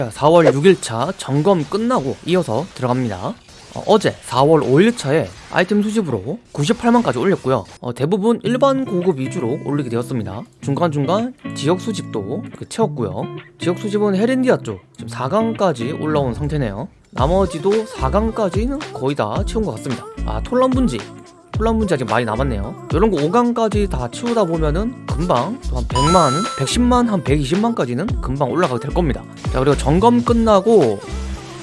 자 4월 6일차 점검 끝나고 이어서 들어갑니다. 어, 제 4월 5일차에 아이템 수집으로 98만까지 올렸고요. 어, 대부분 일반 고급 위주로 올리게 되었습니다. 중간중간 지역 수집도 채웠고요. 지역 수집은 헤렌디아 쪽 지금 4강까지 올라온 상태네요. 나머지도 4강까지는 거의 다 채운 것 같습니다. 아 톨란 분지 톨란 분지 아직 많이 남았네요. 이런 거 5강까지 다 치우다 보면은 금방 또한 100만 110만 한 120만까지는 금방 올라가게 될 겁니다. 자 그리고 점검 끝나고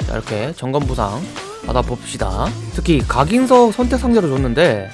자 이렇게 점검 보상 받아봅시다. 특히 각인석 선택 상자로 줬는데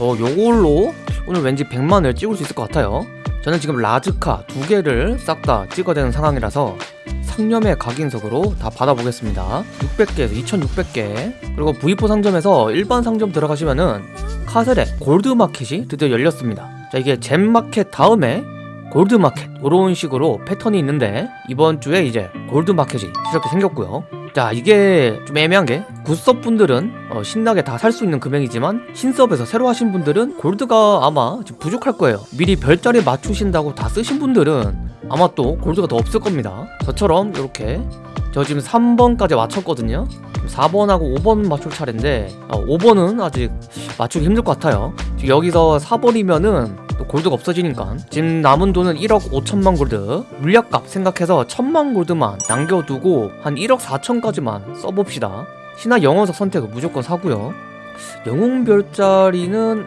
어 요걸로 오늘 왠지 100만을 찍을 수 있을 것 같아요. 저는 지금 라즈카 두 개를 싹 다 찍어야 되는 상황이라서 상념의 각인석으로 다 받아보겠습니다. 600개에서 2600개. 그리고 V4 상점에서 일반 상점 들어가시면은 카셀의 골드마켓이 드디어 열렸습니다. 자 이게 잼마켓 다음에 골드마켓 이런 식으로 패턴이 있는데 이번 주에 이제 골드마켓이 이렇게 생겼고요 자 이게 좀 애매한 게 굿섭 분들은 어, 신나게 다 살 수 있는 금액이지만 신섭에서 새로 하신 분들은 골드가 아마 좀 부족할 거예요. 미리 별자리 맞추신다고 다 쓰신 분들은 아마 또 골드가 더 없을 겁니다. 저처럼 이렇게 저 지금 3번까지 맞췄거든요. 4번하고 5번 맞출 차례인데 어, 5번은 아직 맞추기 힘들 것 같아요. 여기서 4번이면은 또 골드가 없어지니까. 지금 남은 돈은 1억 5천만 골드. 물약값 생각해서 1천만 골드만 남겨두고 한 1억 4천까지만 써봅시다. 신화 영어석 선택은 무조건 사고요. 영웅 별자리는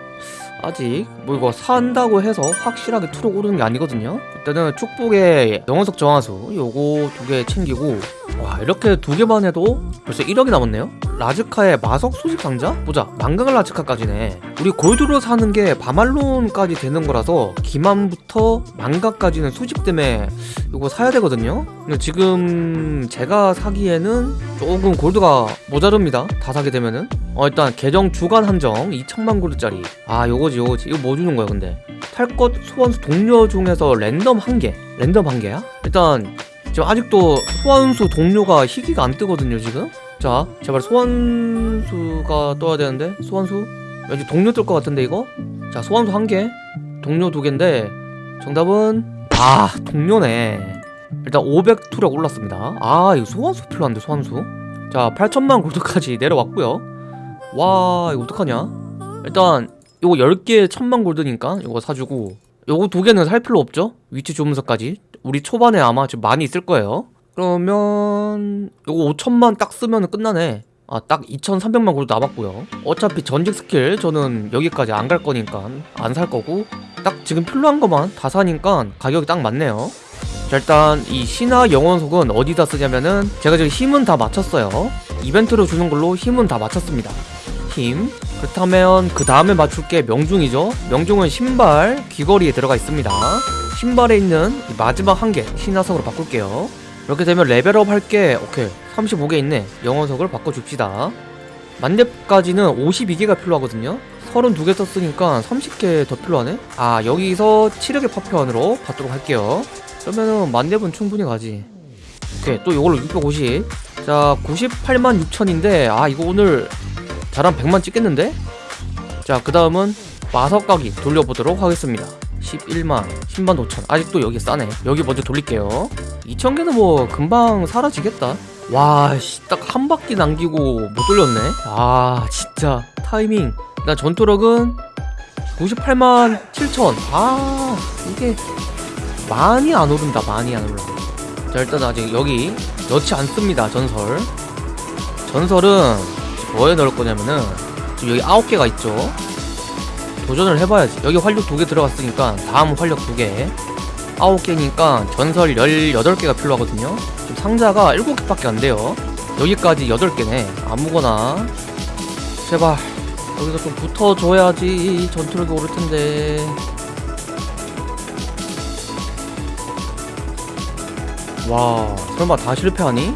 아직 뭐 이거 산다고 해서 확실하게 투록 오르는 게 아니거든요. 일단은 축복의 영원석 정화수 요거 두 개 챙기고. 와 이렇게 두 개만 해도 벌써 1억이 남았네요 라즈카의 마석 수집 상자? 보자 망강을 라즈카까지네. 우리 골드로 사는 게 바말론까지 되는 거라서 기만부터 망가까지는 수집 때문에 이거 사야 되거든요? 근데 지금 제가 사기에는 조금 골드가 모자릅니다 다 사게 되면은. 어 일단 계정 주간 한정 2천만 골드짜리. 아 요거지 요거지. 이거 뭐 주는 거야 근데? 탈 것 소환수 동료 중에서 랜덤 한개. 랜덤 한 개야? 일단 지금 아직도 소환수 동료가 희귀가 안 뜨거든요 지금 자 제발 소환수가 떠야 되는데? 소환수? 왠지 동료 뜰 것 같은데 이거? 자 소환수 한개. 동료 두 개인데 정답은 아 동료네. 일단 500 투력 올랐습니다. 아 이거 소환수 필요한데 소환수? 자 8천만 골드까지 내려왔고요. 와 이거 어떡하냐? 일단 요거 10개 천만 골드니까 이거 사주고 요거 두 개는 살 필요 없죠? 위치 조문서까지. 우리 초반에 아마 좀 많이 있을 거예요 그러면 요거 5천만 딱 쓰면 끝나네. 아 딱 2,300만 골드 남았고요. 어차피 전직 스킬 저는 여기까지 안 갈 거니까 안 살 거고 딱 지금 필요한 것만 다 사니까 가격이 딱 맞네요. 자 일단 이 신화 영원석은 어디다 쓰냐면은 제가 지금 힘은 다 맞췄어요. 이벤트로 주는 걸로 힘은 다 맞췄습니다. 힘. 그렇다면 그 다음에 맞출 게 명중이죠. 명중은 신발 귀걸이에 들어가 있습니다. 신발에 있는 이 마지막 한 개 신화석으로 바꿀게요 이렇게 되면 레벨업 할 게. 오케이. 35개 있네. 영원석을 바꿔줍시다. 만렙까지는 52개가 필요하거든요. 32개 썼으니까 30개 더 필요하네. 아 여기서 치력의 파편으로 받도록 할게요. 그러면은 만렙은 충분히 가지. 오케이. 또 이걸로 650자 98만 6천인데 아 이거 오늘 잘한 100만 찍겠는데? 자 그 다음은 마석가기 돌려보도록 하겠습니다 11만 10만 5천. 아직도 여기 싸네. 여기 먼저 돌릴게요. 2천개는 뭐 금방 사라지겠다. 와씨딱 한 바퀴 남기고 못 돌렸네. 아 진짜 타이밍. 나 전투력은 98만 7천. 아 이게 많이 안 오른다 많이 안 올라. 자 일단 아직 여기 넣지 않습니다 전설. 전설은 뭐에 넣을 거냐면은 지금 여기 9개가 있죠 도전을 해봐야지. 여기 활력 2개 들어갔으니까 다음 활력 2개. 9개니까 전설 18개가 필요하거든요. 지금 상자가 7개밖에 안 돼요. 여기까지 8개네. 아무거나. 제발 여기서 좀 붙어줘야지 전투력이 오를 텐데. 와 설마 다 실패하니?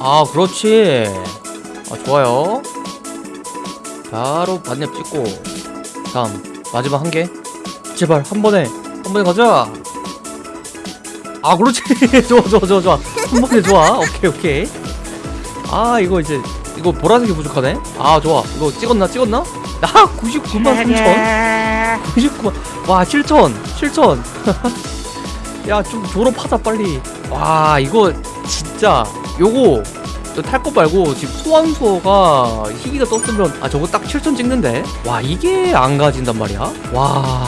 아 그렇지. 아 좋아요 바로 반렙 찍고 다음 마지막 한 개. 제발 한 번에 한 번에 가자. 아 그렇지. 좋아 좋아 좋아 좋아. 한 번에 좋아. 오케이 오케이. 아 이거 이제 이거 보라색이 부족하네. 아 좋아. 이거 찍었나 찍었나? 나 99만 3천. 99만. 와 7천 7천. 야 좀 졸업하자 빨리. 와 이거 진짜 요거 탈거 말고 지금 소환수어가 희귀가 떴으면 아 저거 딱 7천 찍는데? 와 이게 안 가진단 말이야? 와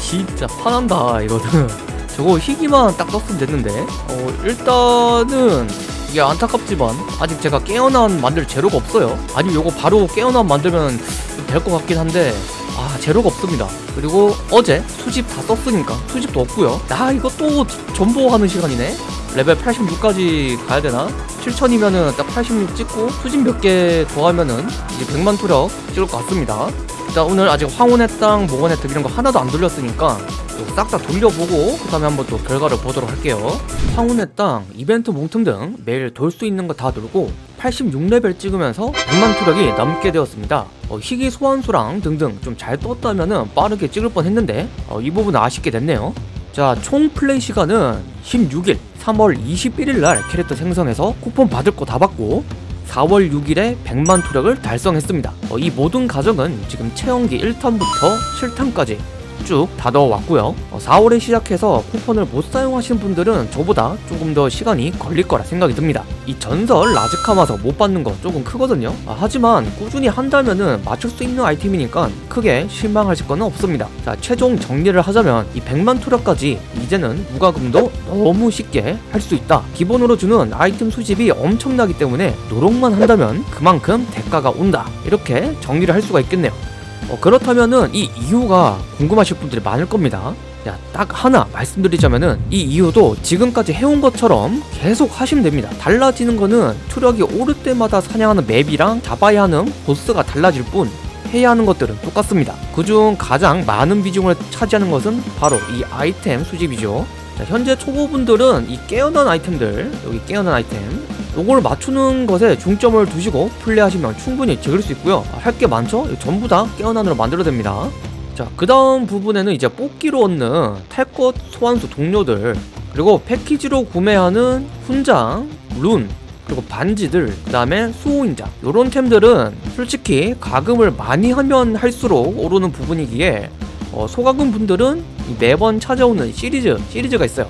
진짜 화난다 이거는. 저거 희귀만 딱 떴으면 됐는데? 어 일단은 이게 안타깝지만 아직 제가 깨어난 만들 재료가 없어요. 아니면 요거 바로 깨어난 만들면 될 것 같긴 한데 아 재료가 없습니다. 그리고 어제 수집 다 썼으니까 수집도 없고요. 나 이거 또 존버하는 시간이네 레벨 86까지 가야 되나? 7000이면은 딱 86 찍고 수집 몇개 더하면은 이제 100만 투력 찍을 것 같습니다. 자 오늘 아직 황혼의 땅, 몽환의 틈 이런 거 하나도 안 돌렸으니까 싹다 돌려보고 그 다음에 한번 또 결과를 보도록 할게요. 황혼의 땅, 이벤트 몽틈 등 매일 돌 수 있는 거 다 돌고 86레벨 찍으면서 100만 투력이 넘게 되었습니다. 어, 희귀 소환수랑 등등 좀 잘 떴다면은 빠르게 찍을 뻔 했는데 어, 이 부분은 아쉽게 됐네요 자, 총 플레이 시간은 16일 3월 21일 날 캐릭터 생성해서 쿠폰 받을 거 다 받고 4월 6일에 100만 투력을 달성했습니다. 어, 이 모든 과정은 지금 체험기 1탄부터 7탄까지 쭉다 넣어왔고요. 어, 4월에 시작해서 쿠폰을 못 사용하시는 분들은 저보다 조금 더 시간이 걸릴 거라 생각이 듭니다. 이 전설 라즈카마서 못 받는 거 조금 크거든요. 아, 하지만 꾸준히 한다면은 맞출 수 있는 아이템이니까 크게 실망하실 거는 없습니다. 자, 최종 정리를 하자면 이 100만 투력까지 이제는 무과금도 너무 쉽게 할 수 있다. 기본으로 주는 아이템 수집이 엄청나기 때문에 노력만 한다면 그만큼 대가가 온다. 이렇게 정리를 할 수가 있겠네요. 어, 그렇다면은 이 이유가 궁금하실 분들이 많을 겁니다. 야, 딱 하나 말씀드리자면은 이 이유도 지금까지 해온 것처럼 계속 하시면 됩니다. 달라지는 거는 투력이 오를 때마다 사냥하는 맵이랑 잡아야 하는 보스가 달라질 뿐 해야 하는 것들은 똑같습니다. 그중 가장 많은 비중을 차지하는 것은 바로 이 아이템 수집이죠. 자, 현재 초보분들은 이 깨어난 아이템들, 여기 깨어난 아이템, 요걸 맞추는 것에 중점을 두시고 플레이하시면 충분히 즐길 수 있고요. 아, 할게 많죠? 전부 다 깨어난으로 만들어야 됩니다. 자, 그 다음 부분에는 이제 뽑기로 얻는 탈것 소환수 동료들, 그리고 패키지로 구매하는 훈장, 룬, 그리고 반지들, 그 다음에 수호인장 요런 템들은 솔직히 가금을 많이 하면 할수록 오르는 부분이기에 어, 소가금 분들은 매번 찾아오는 시리즈, 시리즈가 있어요.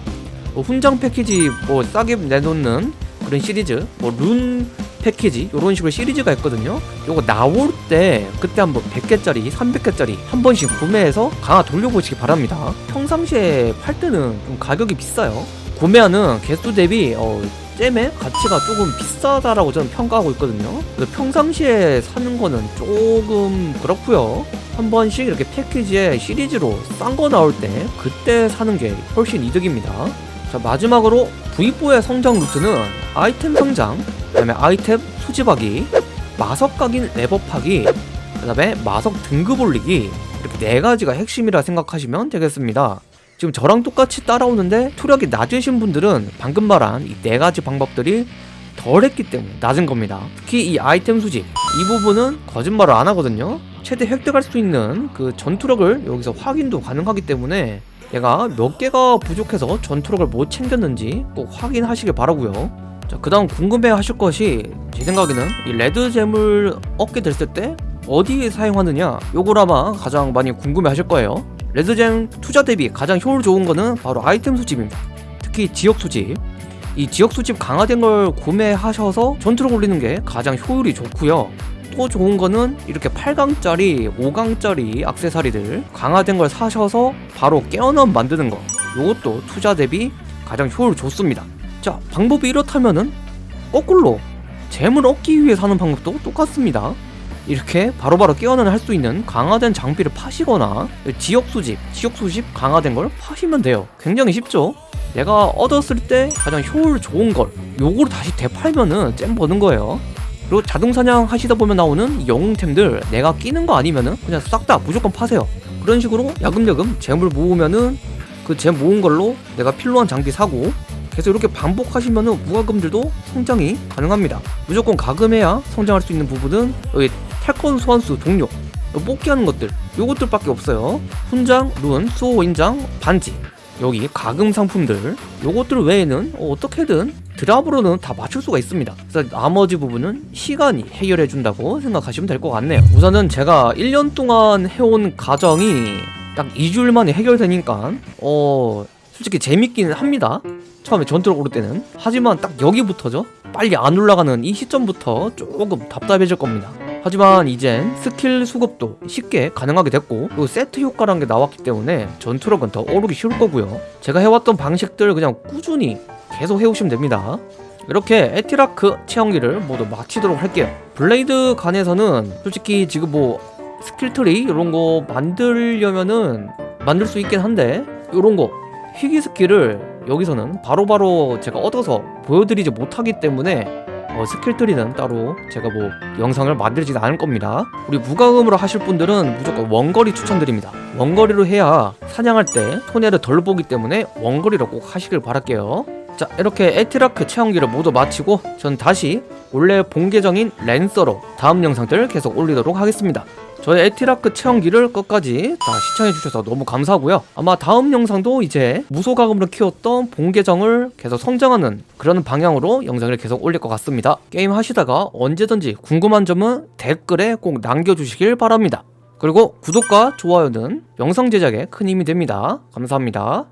뭐 훈장 패키지 뭐 싸게 내놓는 그런 시리즈, 뭐 룬 패키지 이런 식으로 시리즈가 있거든요. 요거 나올 때 그때 한번 100개짜리, 300개짜리 한 번씩 구매해서 강화 돌려보시기 바랍니다. 평상시에 팔 때는 좀 가격이 비싸요. 구매하는 개수 대비 어, 잼의 가치가 조금 비싸다라고 저는 평가하고 있거든요. 평상시에 사는 거는 조금 그렇고요. 한 번씩 이렇게 패키지에 시리즈로 싼 거 나올 때 그때 사는 게 훨씬 이득입니다. 자 마지막으로 V4의 성장 루트는 아이템 성장, 그 다음에 아이템 수집하기, 마석 각인 레버 파기, 그 다음에 마석 등급 올리기 이렇게 네 가지가 핵심이라 생각하시면 되겠습니다. 지금 저랑 똑같이 따라오는데 투력이 낮으신 분들은 방금 말한 이 네 가지 방법들이 덜 했기 때문에 낮은 겁니다. 특히 이 아이템 수집 이 부분은 거짓말을 안 하거든요. 최대 획득할 수 있는 그 전투력을 여기서 확인도 가능하기 때문에 내가 몇 개가 부족해서 전투력을 못 챙겼는지 꼭 확인하시길 바라고요. 자, 그다음 궁금해 하실 것이 제 생각에는 이 레드잼을 얻게 됐을 때 어디에 사용하느냐 요걸 아마 가장 많이 궁금해 하실 거예요. 레드잼 투자 대비 가장 효율 좋은 거는 바로 아이템 수집입니다. 특히 지역 수집. 이 지역 수집 강화된 걸 구매하셔서 전투력 올리는 게 가장 효율이 좋고요. 또 좋은 거는 이렇게 8강짜리, 5강짜리 악세사리들 강화된 걸 사셔서 바로 깨어남 만드는 거. 이것도 투자 대비 가장 효율 좋습니다. 자, 방법이 이렇다면은 거꾸로 잼을 얻기 위해 사는 방법도 똑같습니다. 이렇게 바로바로 깨어난 할수 있는 강화된 장비를 파시거나 지역 수집, 지역 수집 강화된 걸 파시면 돼요. 굉장히 쉽죠? 내가 얻었을 때 가장 효율 좋은 걸 요거를 다시 되팔면은 잼 버는 거예요. 그리고 자동 사냥 하시다 보면 나오는 영웅템들 내가 끼는 거 아니면은 그냥 싹 다 무조건 파세요. 그런 식으로 야금야금 잼을 모으면은 그잼 모은 걸로 내가 필요한 장비 사고 계속 이렇게 반복하시면은 무과금들도 성장이 가능합니다. 무조건 가금해야 성장할 수 있는 부분은 여기 탈건 소환수 동료 뽑기하는 것들 요것들 밖에 없어요. 훈장, 룬, 수호 인장, 반지 여기 가금 상품들 요것들 외에는 어떻게든 드랍으로는 다 맞출 수가 있습니다. 그래서 나머지 부분은 시간이 해결해 준다고 생각하시면 될 것 같네요. 우선은 제가 1년 동안 해온 과정이 딱 2주일 만에 해결되니까 어 솔직히 재밌기는 합니다. 처음에 전투를 오를 때는. 하지만 딱 여기부터죠. 빨리 안 올라가는 이 시점부터 조금 답답해질 겁니다. 하지만 이젠 스킬 수급도 쉽게 가능하게 됐고 그리고 세트 효과라는 게 나왔기 때문에 전투력은 더 오르기 쉬울 거고요. 제가 해왔던 방식들 그냥 꾸준히 계속 해오시면 됩니다. 이렇게 에티라크 체험기를 모두 마치도록 할게요. 블레이드 간에서는 솔직히 지금 뭐 skill tree 이런 거 만들려면은 만들 수 있긴 한데 이런 거 희귀 skill을 여기서는 바로바로 제가 얻어서 보여드리지 못하기 때문에 어, skill tree는 따로 제가 뭐 영상을 만들지는 않을 겁니다. 우리 무과금으로 하실 분들은 무조건 원거리 추천드립니다. 원거리로 해야 사냥할 때 손해를 덜 보기 때문에 원거리로 꼭 하시길 바랄게요 자 이렇게 에티라크 체험기를 모두 마치고 전 다시 원래 본 계정인 랜서로 다음 영상들 계속 올리도록 하겠습니다. 저의 에티라크 체험기를 끝까지 다 시청해주셔서 너무 감사하고요. 아마 다음 영상도 이제 무소과금으로 키웠던 본 계정을 계속 성장하는 그런 방향으로 영상을 계속 올릴 것 같습니다. 게임 하시다가 언제든지 궁금한 점은 댓글에 꼭 남겨주시길 바랍니다. 그리고 구독과 좋아요는 영상 제작에 큰 힘이 됩니다. 감사합니다